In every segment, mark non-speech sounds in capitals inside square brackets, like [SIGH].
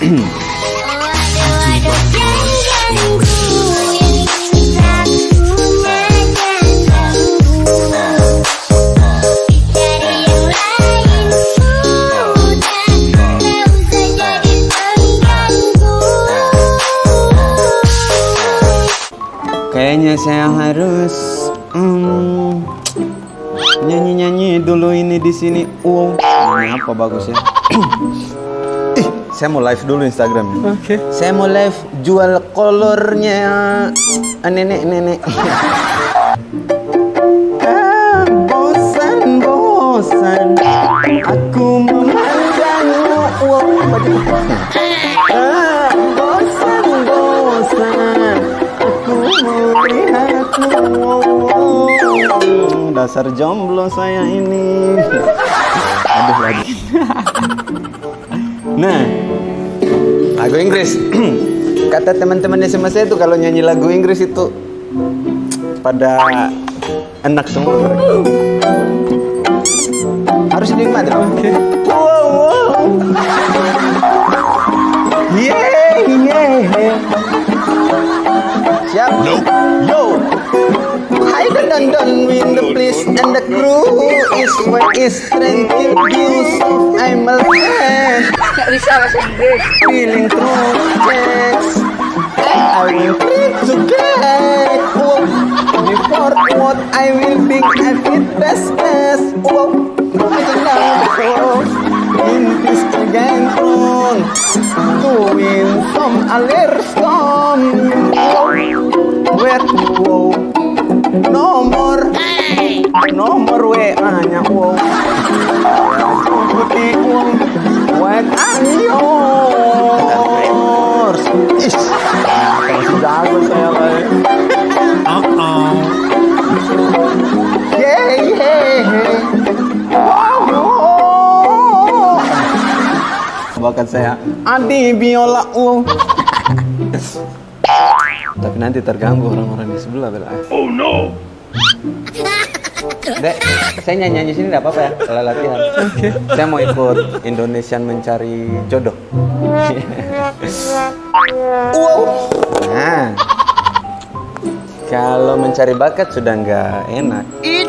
Kayaknya saya harus hmm, nyanyi-nyanyi dulu ini di sini. Wow, ini apa bagusnya? [CLEARS THROAT] Saya mau live dulu Instagram. Oke. Saya mau live jual kolornya ah, nenek-nenek. ah, bosan, bosan. Aku memandangmu. Ah, bosan, bosan. Aku melihatmu. Dasar jomblo saya ini. Aduh lagi. Nah, lagu Inggris. [CLEARS THROAT] Kata teman-teman SMA saya itu kalau nyanyi lagu Inggris itu pada enak semua mereka. Harus dinikmati dong. Wow, wow. Yeah, yeah. Siap? Yo. I done done win the place and the crew is where is tranquil views. I'm a fan. Feeling through checks. I will try to get wow. before what I will think I fit best best. Wow, I can now before in this tergantung to win some alir storm. Where wow. Nomor nomor WA nya wow. Putih are yours? Ish, masih jago saya kayak. Yeah, yeah, yeah. Wow. Bakat saya Adi biola wow. [LAUGHS] Tapi nanti terganggu orang-orang di sebelah bela. Oh no. Dek, saya nyanyi-nyanyi sini enggak apa-apa ya kalau latihan. Oke. Saya mau ikut Indonesian mencari jodoh. wow. Nah. Kalau mencari bakat sudah nggak enak.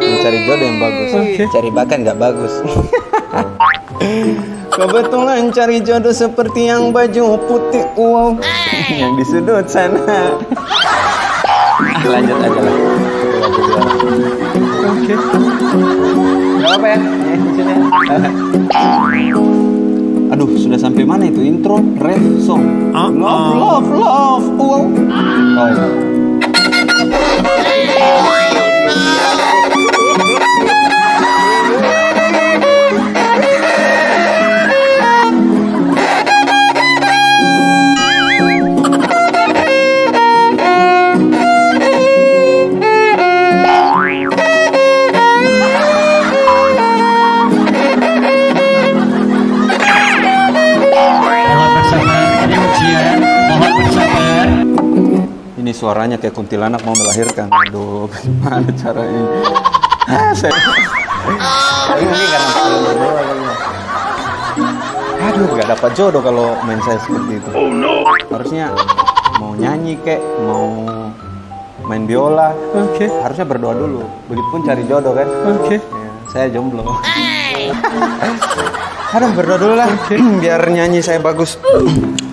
Mencari jodoh yang bagus. Cari bakat nggak bagus. [LAUGHS] Kebetulan cari jodoh seperti yang baju putih wow yang di sudut sana. Ah, lanjut aja lah. Oke. Gak apa ya? Di sini. Aduh, sudah sampai mana itu intro, ref, song? Love, love, love. Wow. Oh. Suaranya kayak kuntilanak mau melahirkan. Aduh, gimana caranya? Ah, saya... Ini mungkin karena saya berdua kali ya. Aduh, gak dapat jodoh kalau main saya seperti itu. Oh no. Harusnya mau nyanyi kek, mau main biola, Oke. harusnya berdoa dulu. Begitupun cari jodoh kan. Oke. Ya, saya jomblo. [LAUGHS] Aduh, berdoa dulu lah, [CLEARS THROAT] biar nyanyi saya bagus.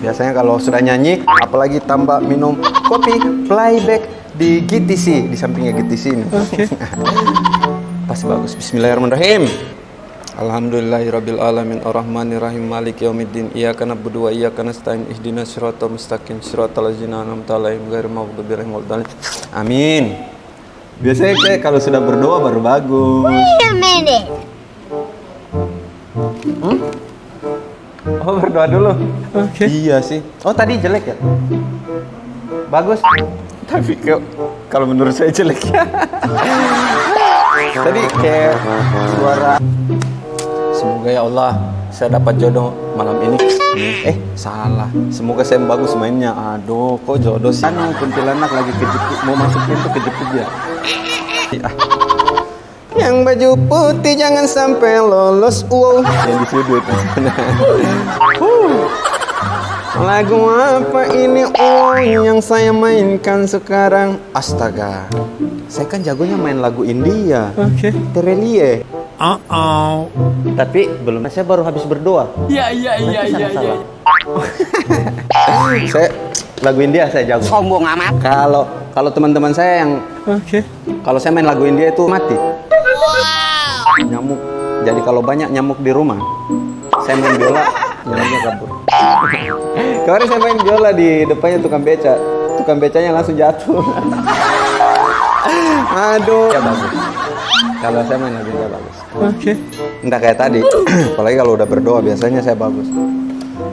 Biasanya kalau sudah nyanyi, apalagi tambah minum kopi, playback di GTC, di sampingnya GTC ini. Oke. [LAUGHS] Pasti bagus. Bismillahirrahmanirrahim. Alhamdulillahirabbil alamin arrahmanirrahim maliki yaumiddin iyyaka na'budu wa iyyaka nasta'in ihdinas siratal mustaqim siratal ladzina an'amta 'alaihim ghairil maghdubi 'alaihim waladdallin. Amin. Biasanya kayak kalau sudah berdoa baru bagus. Wait a minute. Oh, berdoa dulu. Oke. Iya sih. Oh, tadi jelek ya? Bagus. Tapi ke- kalau menurut saya jelek ya. [LAUGHS] tadi kayak suara Semoga ya Allah saya dapat jodoh malam ini. Eh, salah. Semoga saya bagus mainnya. Aduh, kok jodoh sih? Anu, kuntilanak lagi kejepit, mau masuk pintu kejepit ya. Ah. Yang baju putih jangan sampai lolos. Wow. Yang di sudut. Lagu apa ini oh yang saya mainkan sekarang? Astaga, saya kan jagonya main lagu India. Oke. Terelie. Uh-oh. Tapi belum, saya baru habis berdoa. Ya, ya, ya, ya, ya. Saya lagu India saya jago. Sombong amat. Kalau kalau teman-teman saya yang Oke. kalau saya main lagu India itu mati. Nyamuk. Jadi kalau banyak nyamuk di rumah, saya main biola, nyamuknya kabur. [LAUGHS] Kemarin saya main biola di depannya tukang beca, tukang becanya langsung jatuh. [LAUGHS] Aduh. Ya bagus. Kalau saya main lagu India bagus. Oke. Entah kayak tadi, [CLEARS THROAT] apalagi kalau udah berdoa biasanya saya bagus.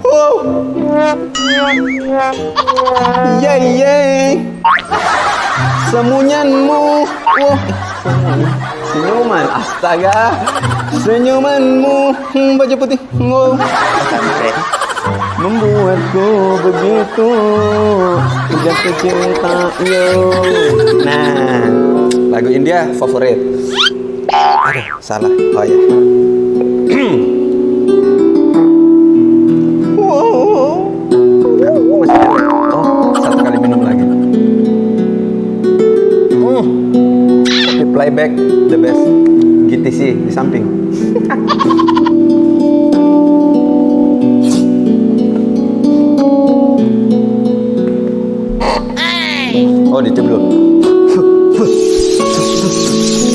Wow. Yeay yeay. Semunyanmu. Wah. Senyuman. Astaga. Senyumanmu. Hmm, baju putih. Wow. Membuatku begitu jatuh cinta yo. Nah, lagu India favorit. Aduh, salah. Oh ya. [CLEARS THROAT] playback the best. GTC di samping. [LAUGHS] Oh, ditiup dulu. [LAUGHS]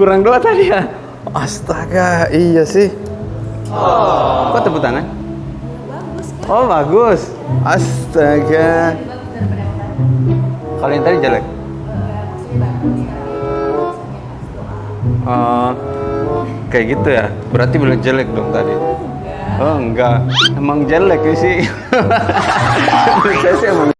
kurang dua tadi ya? Astaga, iya sih. Kok tepuk tangan? Oh, bagus. Astaga. Kalau yang tadi jelek? Oh, kayak gitu ya? Berarti belum jelek dong tadi? Oh, enggak. Emang jelek sih. [LAUGHS] Saya sih emang